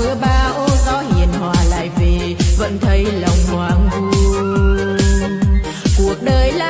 mưa bão gió hiền hòa lại về, vẫn thấy lòng hoang vu. Cuộc đời là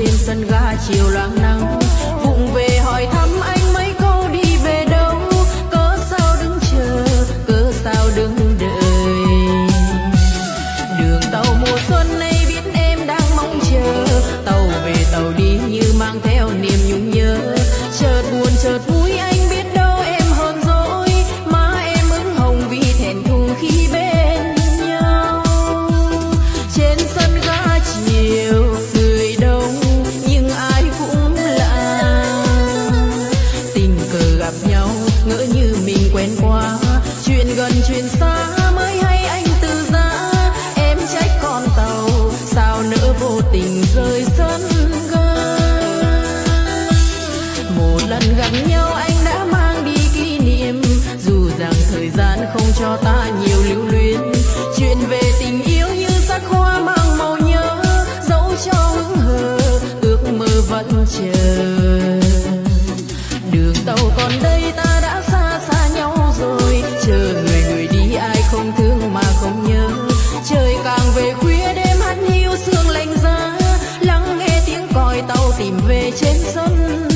trên sân ga chiều loáng nắng. trên so.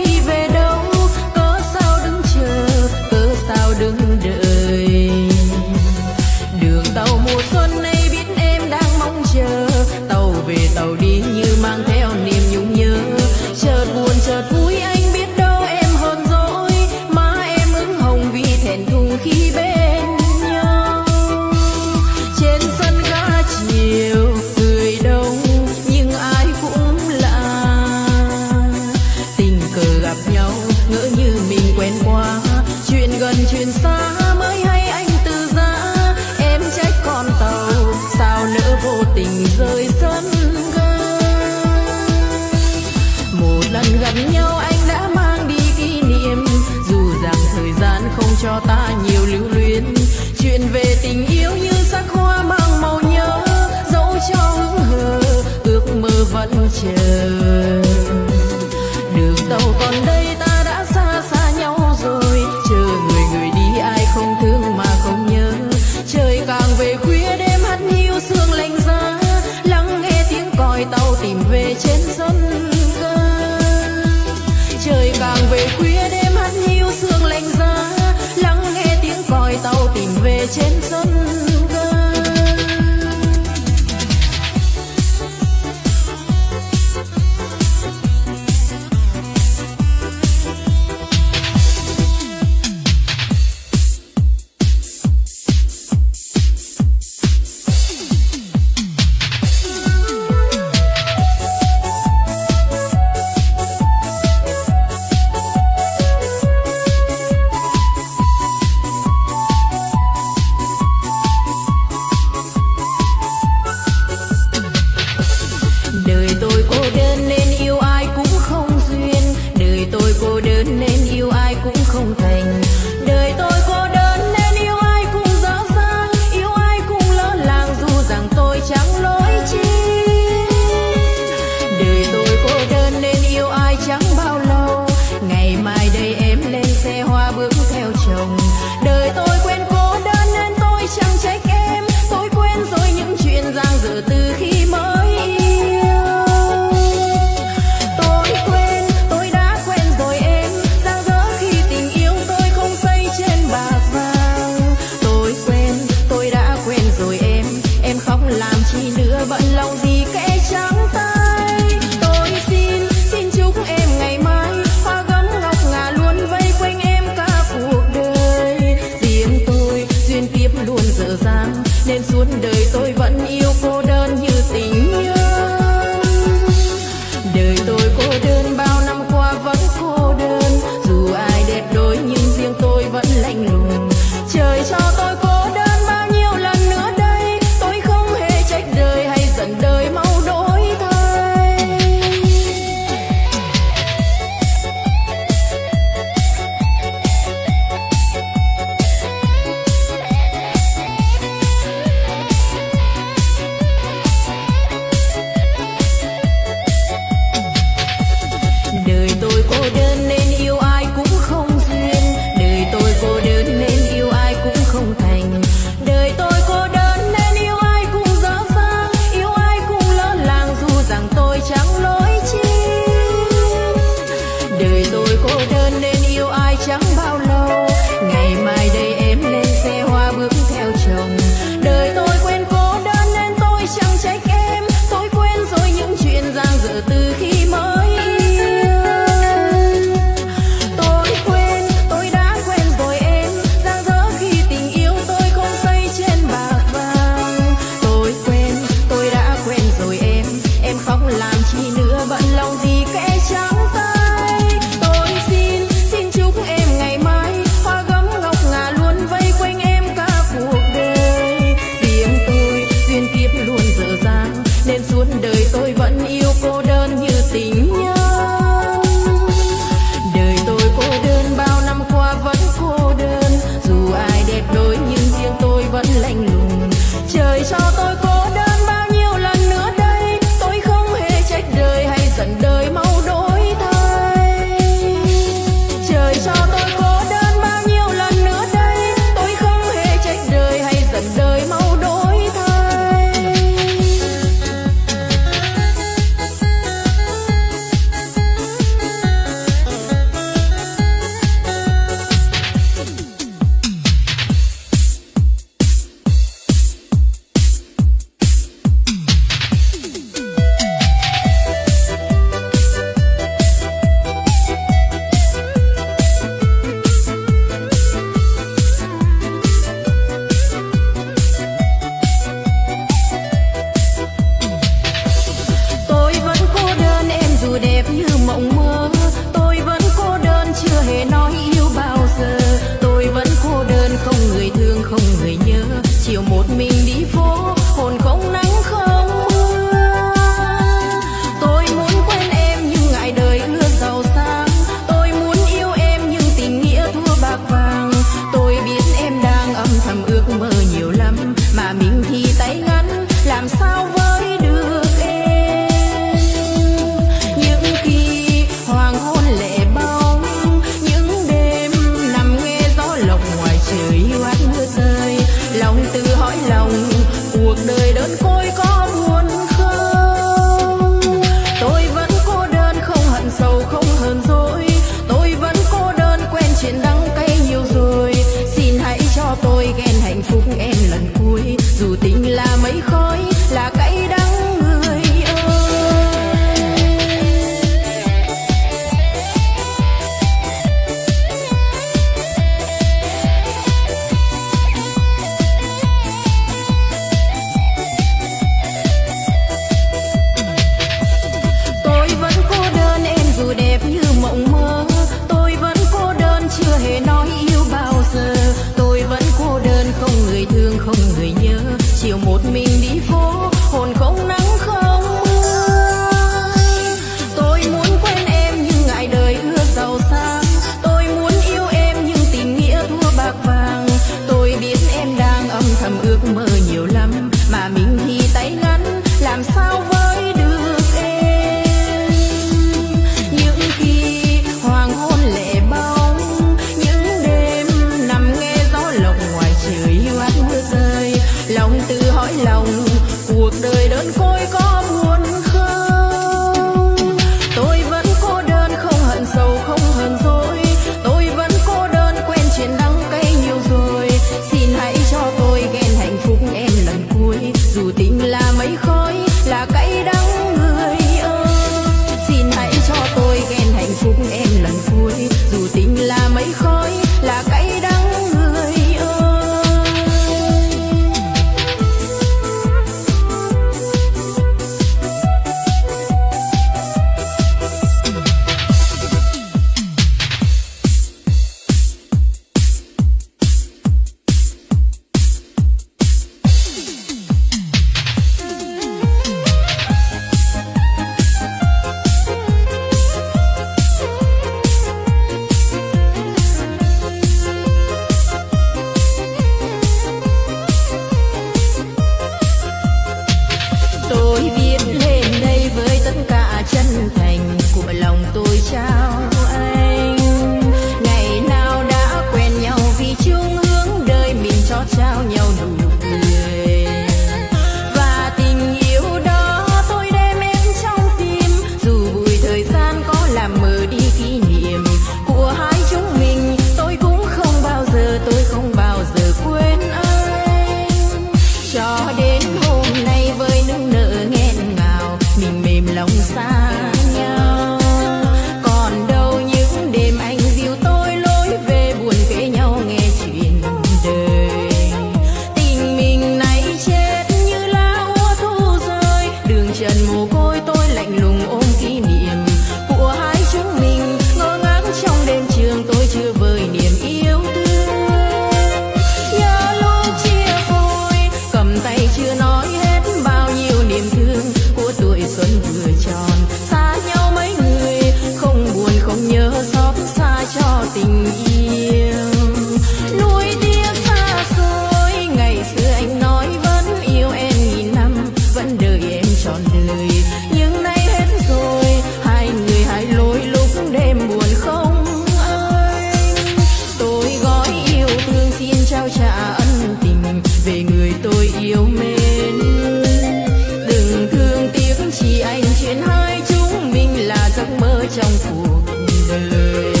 giấc mơ trong cuộc đời.